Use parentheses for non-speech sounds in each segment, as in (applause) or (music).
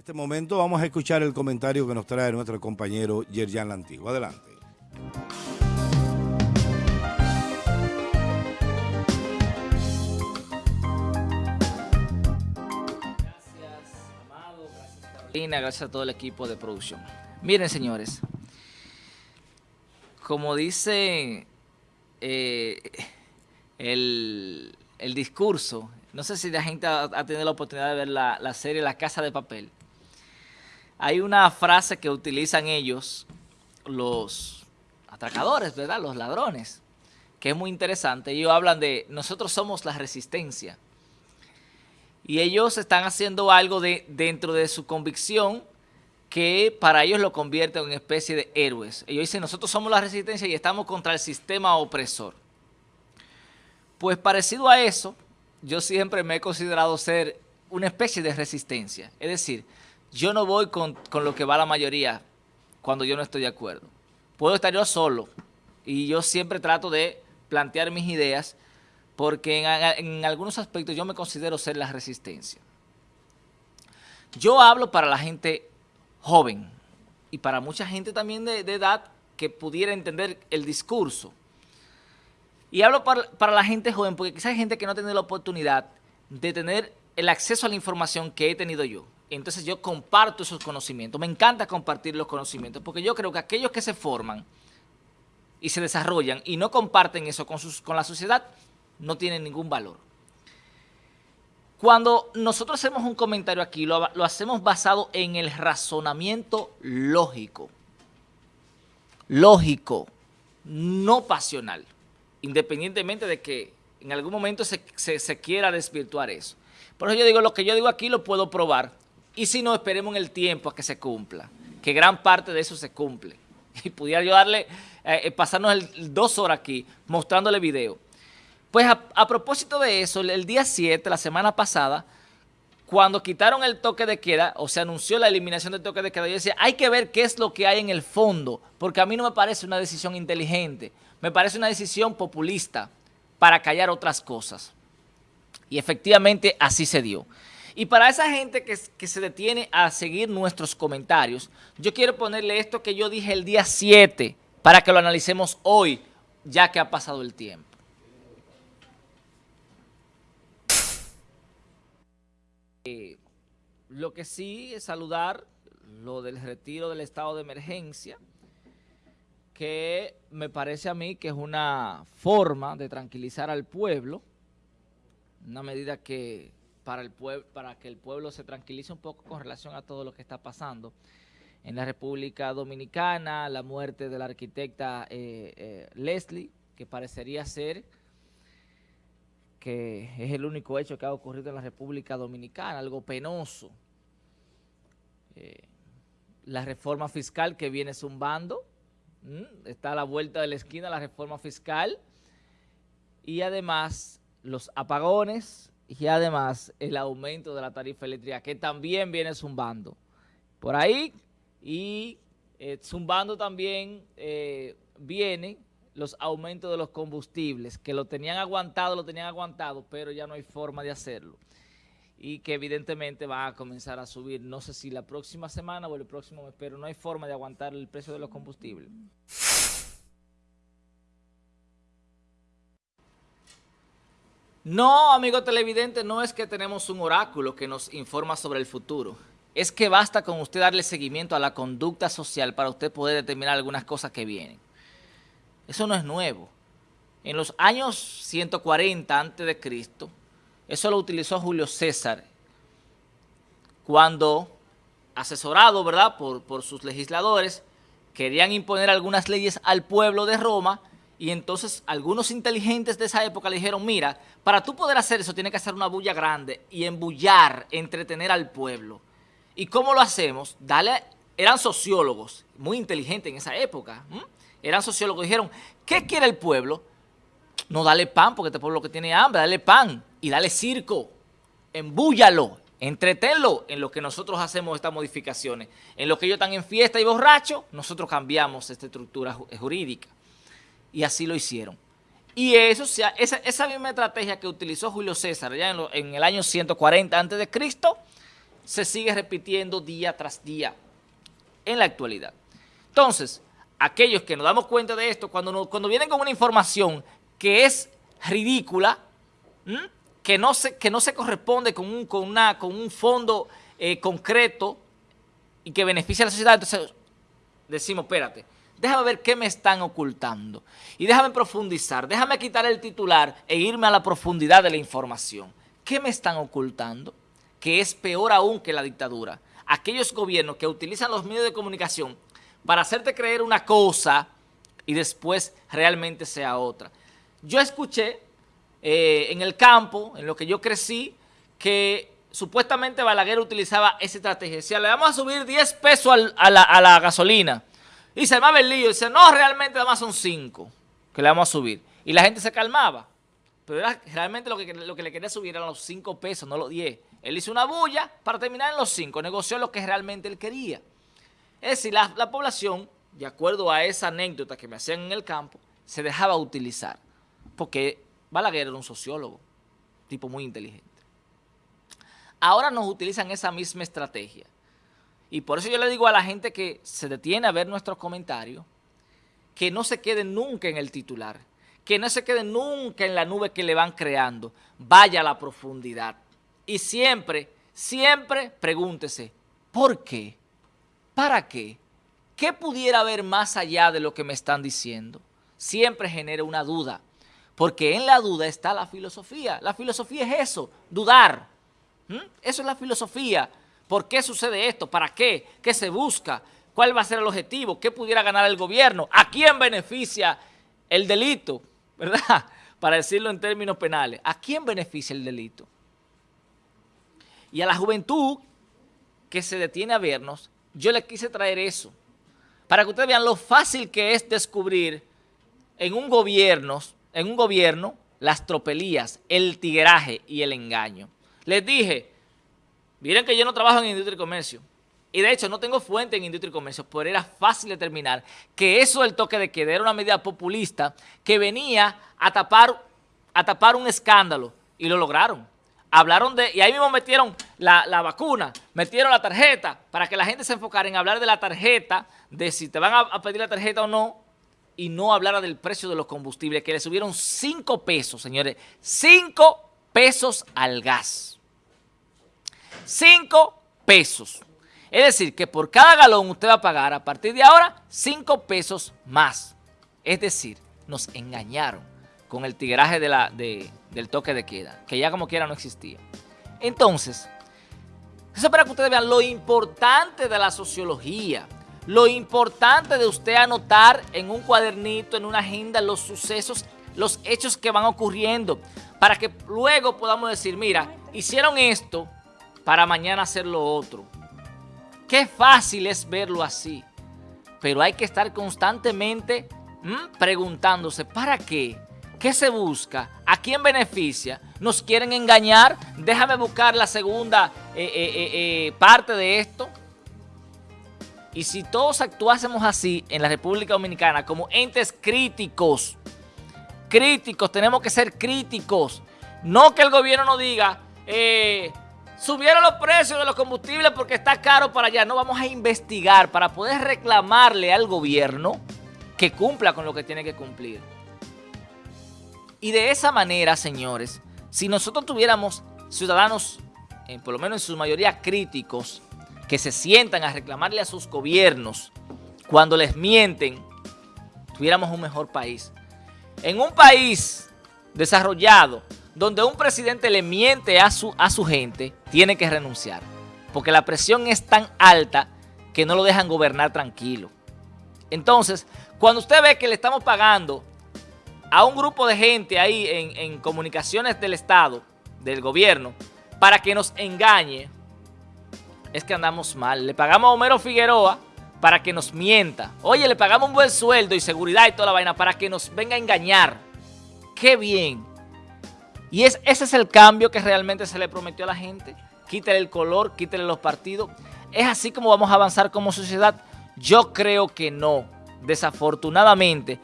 este momento vamos a escuchar el comentario que nos trae nuestro compañero Yerjan Lantigo. Adelante. Gracias, Amado, gracias Carolina, gracias a todo el equipo de producción. Miren, señores, como dice eh, el, discurso, no sé si la gente ha, tenido la oportunidad de ver la, la serie La Casa de Papel, hay una frase que utilizan ellos, los atracadores, ¿verdad? Los ladrones, que es muy interesante. Ellos hablan de, nosotros somos la resistencia. Y ellos están haciendo algo de, dentro de su convicción que para ellos lo convierte en una especie de héroes. Ellos dicen, nosotros somos la resistencia y estamos contra el sistema opresor. Pues parecido a eso, yo siempre me he considerado ser una especie de resistencia. Es decir, yo no voy con, lo que va la mayoría cuando yo no estoy de acuerdo. Puedo estar yo solo y yo siempre trato de plantear mis ideas porque en, algunos aspectos yo me considero ser la resistencia. Yo hablo para la gente joven y para mucha gente también de, edad que pudiera entender el discurso. Y hablo para, para, la gente joven porque quizás hay gente que no tenido la oportunidad de tener el acceso a la información que he tenido yo entonces yo comparto esos conocimientos. Me encanta compartir los conocimientos porque yo creo que aquellos que se forman y se desarrollan y no comparten eso con, la sociedad, no tienen ningún valor. Cuando nosotros hacemos un comentario aquí, lo, lo hacemos basado en el razonamiento lógico. Lógico, no pasional, independientemente de que en algún momento se, se quiera desvirtuar eso. Por eso yo digo, lo que yo digo aquí lo puedo probar y si no, esperemos en el tiempo a que se cumpla, que gran parte de eso se cumple. (laughs) Y pudiera yo darle, eh, eh, pasarnos dos horas aquí mostrándole video. Pues a, propósito de eso, el, día 7, la semana pasada, cuando quitaron el toque de queda, o se anunció la eliminación del toque de queda, yo decía, hay que ver qué es lo que hay en el fondo, porque a mí no me parece una decisión inteligente, me parece una decisión populista para callar otras cosas. Y efectivamente así se dio. Y para esa gente que, se detiene a seguir nuestros comentarios, yo quiero ponerle esto que yo dije el día 7 para que lo analicemos hoy, ya que ha pasado el tiempo. Eh, lo que sí es saludar lo del retiro del estado de emergencia, que me parece a mí que es una forma de tranquilizar al pueblo, una medida que para, el para que el pueblo se tranquilice un poco con relación a todo lo que está pasando en la República Dominicana, la muerte de la arquitecta eh, eh, Leslie, que parecería ser que es el único hecho que ha ocurrido en la República Dominicana, algo penoso. Eh, la reforma fiscal que viene zumbando, está a la vuelta de la esquina la reforma fiscal, y además los apagones, y además el aumento de la tarifa eléctrica que también viene zumbando. Por ahí y eh, zumbando también eh, vienen los aumentos de los combustibles que lo tenían aguantado, lo tenían aguantado, pero ya no hay forma de hacerlo. Y que evidentemente va a comenzar a subir, no sé si la próxima semana o el próximo mes, pero no hay forma de aguantar el precio de los combustibles. No, amigo televidente, no es que tenemos un oráculo que nos informa sobre el futuro. Es que basta con usted darle seguimiento a la conducta social para usted poder determinar algunas cosas que vienen. Eso no es nuevo. En los años 140 a.C., eso lo utilizó Julio César cuando, asesorado ¿verdad? Por, por sus legisladores, querían imponer algunas leyes al pueblo de Roma y entonces algunos inteligentes de esa época le dijeron, mira, para tú poder hacer eso tienes que hacer una bulla grande y embullar, entretener al pueblo. ¿Y cómo lo hacemos? Dale, eran sociólogos, muy inteligentes en esa época, eran sociólogos, dijeron, ¿qué quiere el pueblo? No dale pan porque este pueblo que tiene hambre, dale pan y dale circo, embúllalo, entretenlo en lo que nosotros hacemos estas modificaciones. En lo que ellos están en fiesta y borracho, nosotros cambiamos esta estructura jurídica y así lo hicieron. Y eso, esa, esa misma estrategia que utilizó Julio César ya en, el año 140 a.C., se sigue repitiendo día tras día en la actualidad. Entonces, aquellos que nos damos cuenta de esto, cuando, cuando vienen con una información que es ridícula, que no, se, que no se corresponde con un, con una, con un fondo eh, concreto y que beneficia a la sociedad, entonces decimos, espérate, déjame ver qué me están ocultando y déjame profundizar, déjame quitar el titular e irme a la profundidad de la información. ¿Qué me están ocultando? Que es peor aún que la dictadura. Aquellos gobiernos que utilizan los medios de comunicación para hacerte creer una cosa y después realmente sea otra. Yo escuché eh, en el campo, en lo que yo crecí, que supuestamente Balaguer utilizaba esa estrategia. Decía, le vamos a subir 10 pesos a, la, gasolina. Y se armaba el lío. Dice, no, realmente además son 5 que le vamos a subir. Y la gente se calmaba. Pero realmente lo que, lo que le quería subir eran los 5 pesos, no los 10. Él hizo una bulla para terminar en los 5. Negoció lo que realmente él quería. Es decir, la, la población, de acuerdo a esa anécdota que me hacían en el campo, se dejaba utilizar. Porque Balaguer era un sociólogo, tipo muy inteligente. Ahora nos utilizan esa misma estrategia. Y por eso yo le digo a la gente que se detiene a ver nuestros comentarios, que no se quede nunca en el titular, que no se quede nunca en la nube que le van creando, vaya a la profundidad. Y siempre, siempre pregúntese, ¿por qué? ¿Para qué? ¿Qué pudiera haber más allá de lo que me están diciendo? Siempre genera una duda, porque en la duda está la filosofía. La filosofía es eso, dudar. ¿Mm? Eso es la filosofía. ¿Por qué sucede esto? ¿Para qué? ¿Qué se busca? ¿Cuál va a ser el objetivo? ¿Qué pudiera ganar el gobierno? ¿A quién beneficia el delito? (laughs) ¿Verdad? Para decirlo en términos penales. ¿A quién beneficia el delito? Y a la juventud que se detiene a vernos, yo le quise traer eso, para que ustedes vean lo fácil que es descubrir en un gobierno, en un gobierno las tropelías, el tigueraje y el engaño. Les dije, miren que yo no trabajo en industria y comercio, y de hecho no tengo fuente en industria y comercio, pero era fácil determinar que eso del toque de queda era una medida populista que venía a tapar, a tapar un escándalo, y lo lograron. Hablaron de, y ahí mismo metieron la, vacuna, metieron la tarjeta, para que la gente se enfocara en hablar de la tarjeta, de si te van a, pedir la tarjeta o no, y no hablara del precio de los combustibles, que le subieron 5 pesos, señores, 5 pesos al gas. 5 pesos. Es decir, que por cada galón usted va a pagar a partir de ahora 5 pesos más. Es decir, nos engañaron con el tigraje de la, del toque de queda, que ya como quiera no existía. Entonces, eso es para que ustedes vean lo importante de la sociología, lo importante de usted anotar en un cuadernito, en una agenda, los sucesos, los hechos que van ocurriendo, para que luego podamos decir, mira, hicieron esto para mañana hacer lo otro. Qué fácil es verlo así, pero hay que estar constantemente preguntándose, ¿para qué? ¿Qué se busca? ¿A quién beneficia? ¿Nos quieren engañar? Déjame buscar la segunda eh, eh, eh, parte de esto. Y si todos actuásemos así en la República Dominicana como entes críticos, críticos, tenemos que ser críticos. No que el gobierno nos diga, subieron los precios de los combustibles porque está caro para allá. No, vamos a investigar para poder reclamarle al gobierno que cumpla con lo que tiene que cumplir. Y de esa manera, señores, si nosotros tuviéramos ciudadanos, eh, por lo menos en su mayoría críticos, que se sientan a reclamarle a sus gobiernos cuando les mienten, tuviéramos un mejor país. En un país desarrollado, donde un presidente le miente a su, a su gente, tiene que renunciar. Porque la presión es tan alta que no lo dejan gobernar tranquilo. Entonces, cuando usted ve que le estamos pagando a un grupo de gente ahí en, comunicaciones del Estado, del gobierno, para que nos engañe, es que andamos mal. Le pagamos a Homero Figueroa para que nos mienta. Oye, le pagamos un buen sueldo y seguridad y toda la vaina para que nos venga a engañar. ¡Qué bien! Y es, ese es el cambio que realmente se le prometió a la gente. Quítale el color, quítale los partidos. ¿Es así como vamos a avanzar como sociedad? Yo creo que no. Desafortunadamente,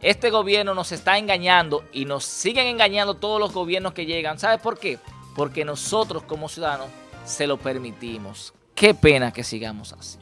este gobierno nos está engañando y nos siguen engañando todos los gobiernos que llegan. ¿Sabes por qué? Porque nosotros como ciudadanos se lo permitimos. Qué pena que sigamos así.